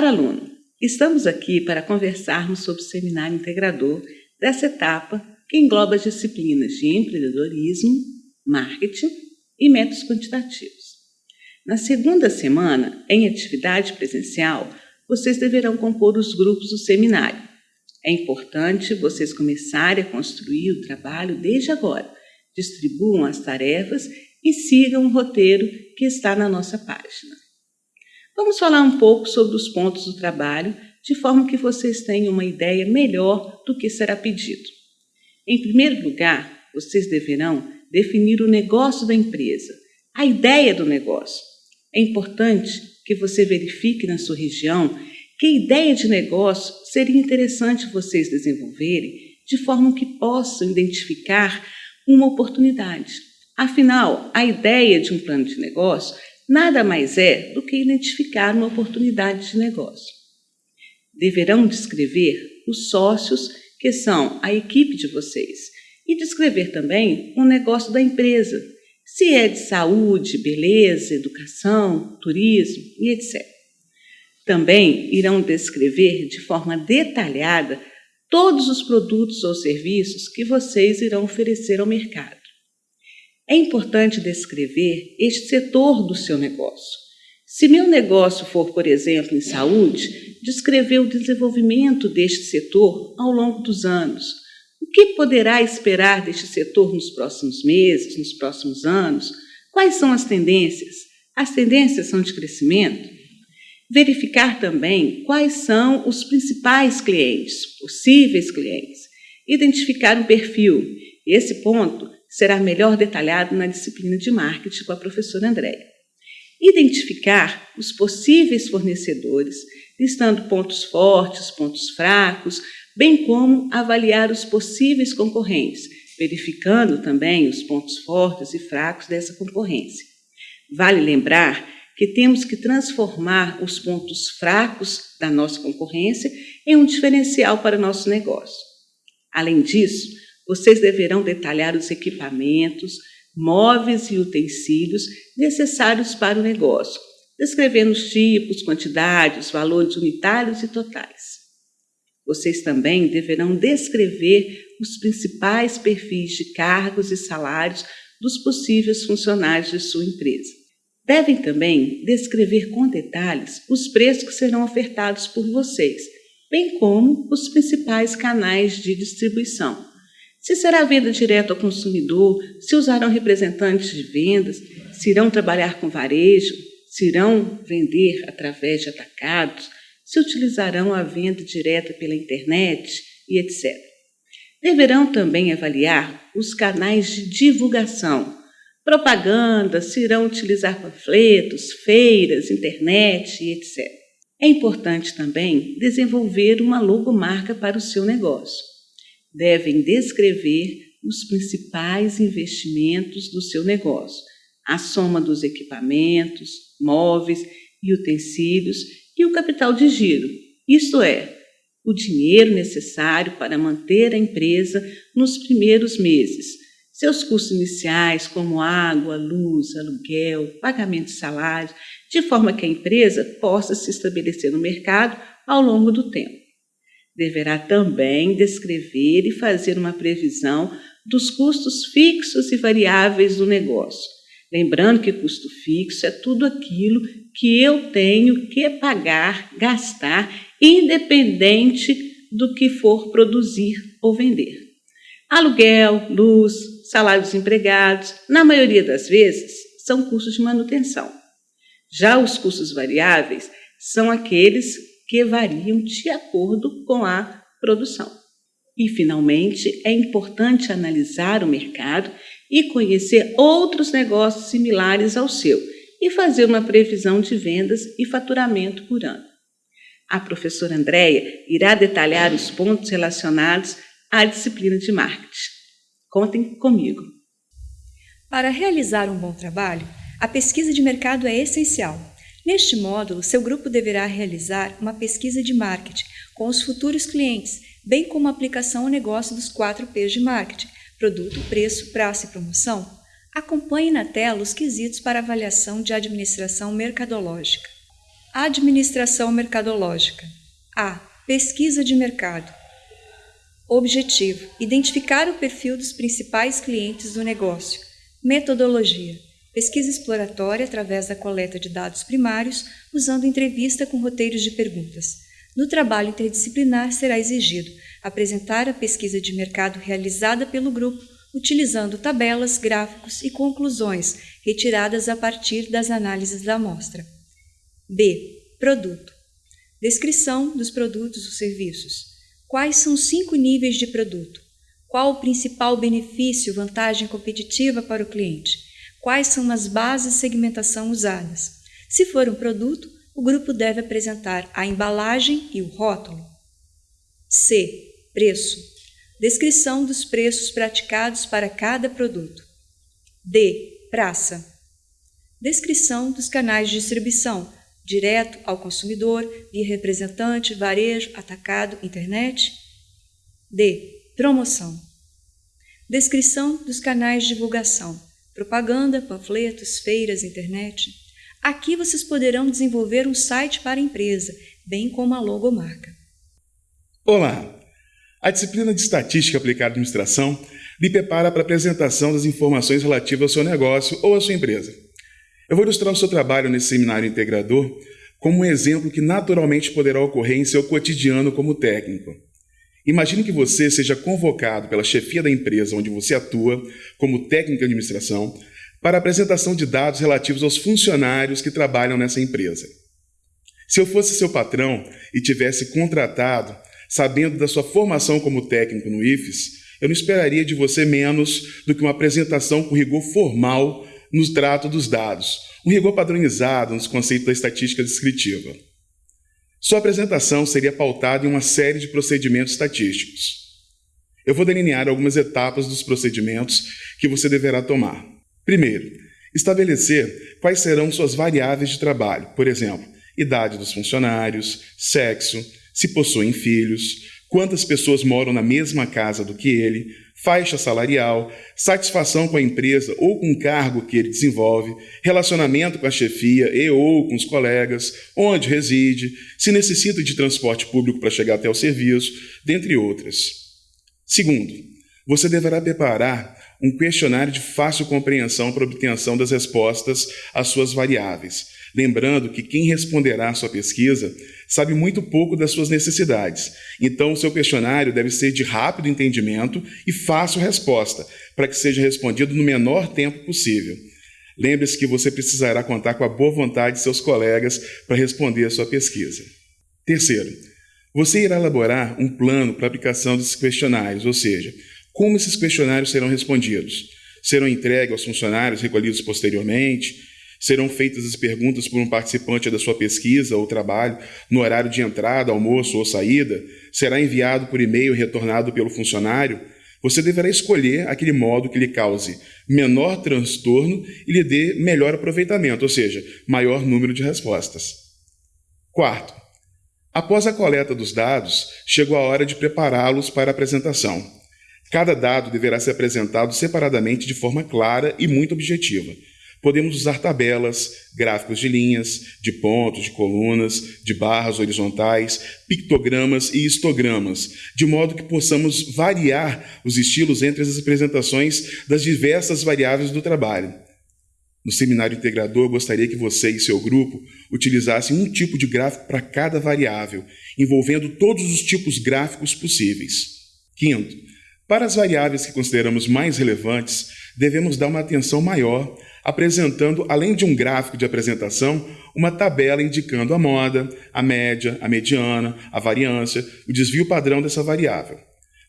Caro aluno, estamos aqui para conversarmos sobre o seminário integrador dessa etapa que engloba as disciplinas de empreendedorismo, marketing e métodos quantitativos. Na segunda semana, em atividade presencial, vocês deverão compor os grupos do seminário. É importante vocês começarem a construir o trabalho desde agora. Distribuam as tarefas e sigam o roteiro que está na nossa página. Vamos falar um pouco sobre os pontos do trabalho, de forma que vocês tenham uma ideia melhor do que será pedido. Em primeiro lugar, vocês deverão definir o negócio da empresa, a ideia do negócio. É importante que você verifique na sua região que ideia de negócio seria interessante vocês desenvolverem de forma que possam identificar uma oportunidade. Afinal, a ideia de um plano de negócio nada mais é do que identificar uma oportunidade de negócio. Deverão descrever os sócios que são a equipe de vocês e descrever também o negócio da empresa, se é de saúde, beleza, educação, turismo e etc. Também irão descrever de forma detalhada todos os produtos ou serviços que vocês irão oferecer ao mercado. É importante descrever este setor do seu negócio. Se meu negócio for, por exemplo, em saúde, descrever o desenvolvimento deste setor ao longo dos anos, o que poderá esperar deste setor nos próximos meses, nos próximos anos? Quais são as tendências? As tendências são de crescimento? Verificar também quais são os principais clientes, possíveis clientes. Identificar um perfil. Esse ponto será melhor detalhado na disciplina de marketing com a professora Andréia. Identificar os possíveis fornecedores, listando pontos fortes, pontos fracos, bem como avaliar os possíveis concorrentes, verificando também os pontos fortes e fracos dessa concorrência. Vale lembrar que temos que transformar os pontos fracos da nossa concorrência em um diferencial para nosso negócio. Além disso, vocês deverão detalhar os equipamentos, móveis e utensílios necessários para o negócio, descrevendo os tipos, quantidades, valores unitários e totais. Vocês também deverão descrever os principais perfis de cargos e salários dos possíveis funcionários de sua empresa. Devem também descrever com detalhes os preços que serão ofertados por vocês, bem como os principais canais de distribuição. Se será venda direta ao consumidor, se usarão representantes de vendas, se irão trabalhar com varejo, se irão vender através de atacados, se utilizarão a venda direta pela internet e etc. Deverão também avaliar os canais de divulgação, propaganda, se irão utilizar panfletos, feiras, internet e etc. É importante também desenvolver uma logomarca para o seu negócio. Devem descrever os principais investimentos do seu negócio, a soma dos equipamentos, móveis e utensílios e o capital de giro, isto é, o dinheiro necessário para manter a empresa nos primeiros meses, seus custos iniciais, como água, luz, aluguel, pagamento de salários, de forma que a empresa possa se estabelecer no mercado ao longo do tempo. Deverá também descrever e fazer uma previsão dos custos fixos e variáveis do negócio, Lembrando que custo fixo é tudo aquilo que eu tenho que pagar, gastar, independente do que for produzir ou vender. Aluguel, luz, salários dos empregados, na maioria das vezes, são custos de manutenção. Já os custos variáveis são aqueles que variam de acordo com a produção. E, finalmente, é importante analisar o mercado e conhecer outros negócios similares ao seu e fazer uma previsão de vendas e faturamento por ano. A professora Andréia irá detalhar os pontos relacionados à disciplina de marketing. Contem comigo. Para realizar um bom trabalho, a pesquisa de mercado é essencial. Neste módulo, seu grupo deverá realizar uma pesquisa de marketing com os futuros clientes, bem como a aplicação ao negócio dos 4 P's de marketing, produto, preço, prazo e promoção, acompanhe na tela os quesitos para avaliação de administração mercadológica. Administração mercadológica. A. Pesquisa de mercado. Objetivo: identificar o perfil dos principais clientes do negócio. Metodologia: pesquisa exploratória através da coleta de dados primários, usando entrevista com roteiros de perguntas. No trabalho interdisciplinar será exigido apresentar a pesquisa de mercado realizada pelo grupo, utilizando tabelas, gráficos e conclusões retiradas a partir das análises da amostra. B. Produto. Descrição dos produtos ou serviços. Quais são os cinco níveis de produto? Qual o principal benefício, vantagem competitiva para o cliente? Quais são as bases de segmentação usadas? Se for um produto, o grupo deve apresentar a embalagem e o rótulo. C. Preço. Descrição dos preços praticados para cada produto. D. Praça. Descrição dos canais de distribuição, direto ao consumidor, via representante, varejo, atacado, internet. D. Promoção. Descrição dos canais de divulgação, propaganda, panfletos, feiras, internet. Aqui vocês poderão desenvolver um site para a empresa, bem como a logomarca. Olá! A disciplina de Estatística aplicada à administração lhe prepara para a apresentação das informações relativas ao seu negócio ou à sua empresa. Eu vou ilustrar o seu trabalho nesse seminário integrador como um exemplo que naturalmente poderá ocorrer em seu cotidiano como técnico. Imagine que você seja convocado pela chefia da empresa onde você atua como técnico de administração para a apresentação de dados relativos aos funcionários que trabalham nessa empresa. Se eu fosse seu patrão e tivesse contratado sabendo da sua formação como técnico no IFES, eu não esperaria de você menos do que uma apresentação com rigor formal no trato dos dados, um rigor padronizado nos conceitos da estatística descritiva. Sua apresentação seria pautada em uma série de procedimentos estatísticos. Eu vou delinear algumas etapas dos procedimentos que você deverá tomar. Primeiro, estabelecer quais serão suas variáveis de trabalho, por exemplo, idade dos funcionários, sexo, se possuem filhos, quantas pessoas moram na mesma casa do que ele, faixa salarial, satisfação com a empresa ou com o cargo que ele desenvolve, relacionamento com a chefia e ou com os colegas, onde reside, se necessita de transporte público para chegar até o serviço, dentre outras. Segundo, você deverá preparar um questionário de fácil compreensão para obtenção das respostas às suas variáveis, lembrando que quem responderá à sua pesquisa sabe muito pouco das suas necessidades. Então, o seu questionário deve ser de rápido entendimento e fácil resposta, para que seja respondido no menor tempo possível. Lembre-se que você precisará contar com a boa vontade de seus colegas para responder a sua pesquisa. Terceiro, você irá elaborar um plano para a aplicação desses questionários, ou seja, como esses questionários serão respondidos. Serão entregues aos funcionários recolhidos posteriormente? Serão feitas as perguntas por um participante da sua pesquisa ou trabalho no horário de entrada, almoço ou saída? Será enviado por e-mail retornado pelo funcionário? Você deverá escolher aquele modo que lhe cause menor transtorno e lhe dê melhor aproveitamento, ou seja, maior número de respostas. Quarto, após a coleta dos dados, chegou a hora de prepará-los para a apresentação. Cada dado deverá ser apresentado separadamente de forma clara e muito objetiva. Podemos usar tabelas, gráficos de linhas, de pontos, de colunas, de barras horizontais, pictogramas e histogramas, de modo que possamos variar os estilos entre as apresentações das diversas variáveis do trabalho. No seminário integrador, gostaria que você e seu grupo utilizassem um tipo de gráfico para cada variável, envolvendo todos os tipos gráficos possíveis. Quinto, para as variáveis que consideramos mais relevantes, devemos dar uma atenção maior apresentando, além de um gráfico de apresentação, uma tabela indicando a moda, a média, a mediana, a variância, o desvio padrão dessa variável.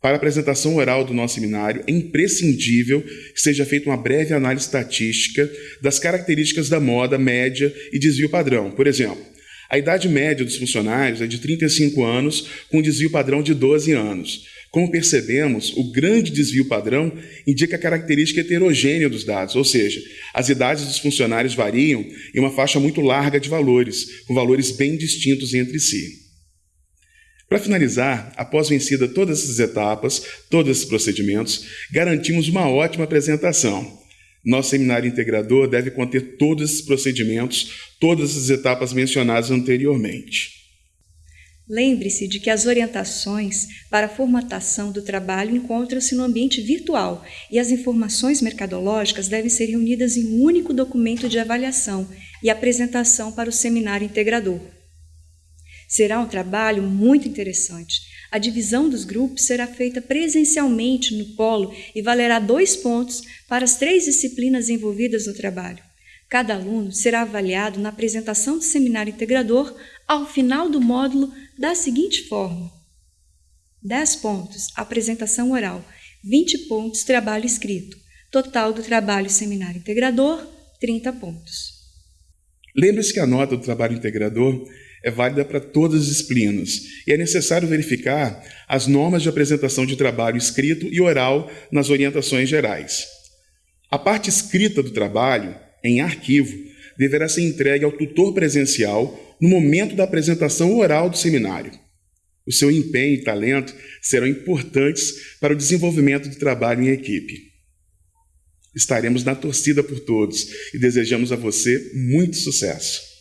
Para a apresentação oral do nosso seminário, é imprescindível que seja feita uma breve análise estatística das características da moda, média e desvio padrão. Por exemplo, a idade média dos funcionários é de 35 anos, com desvio padrão de 12 anos. Como percebemos, o grande desvio padrão indica a característica heterogênea dos dados, ou seja, as idades dos funcionários variam em uma faixa muito larga de valores, com valores bem distintos entre si. Para finalizar, após vencida todas essas etapas, todos esses procedimentos, garantimos uma ótima apresentação. Nosso seminário integrador deve conter todos esses procedimentos, todas as etapas mencionadas anteriormente. Lembre-se de que as orientações para a formatação do trabalho encontram-se no ambiente virtual e as informações mercadológicas devem ser reunidas em um único documento de avaliação e apresentação para o seminário integrador. Será um trabalho muito interessante. A divisão dos grupos será feita presencialmente no polo e valerá dois pontos para as três disciplinas envolvidas no trabalho. Cada aluno será avaliado na apresentação do seminário integrador ao final do módulo da seguinte forma: 10 pontos apresentação oral, 20 pontos trabalho escrito. Total do trabalho seminário integrador, 30 pontos. Lembre-se que a nota do trabalho integrador é válida para todas as disciplinas e é necessário verificar as normas de apresentação de trabalho escrito e oral nas orientações gerais. A parte escrita do trabalho, em arquivo, deverá ser entregue ao tutor presencial no momento da apresentação oral do seminário. O seu empenho e talento serão importantes para o desenvolvimento do trabalho em equipe. Estaremos na torcida por todos e desejamos a você muito sucesso.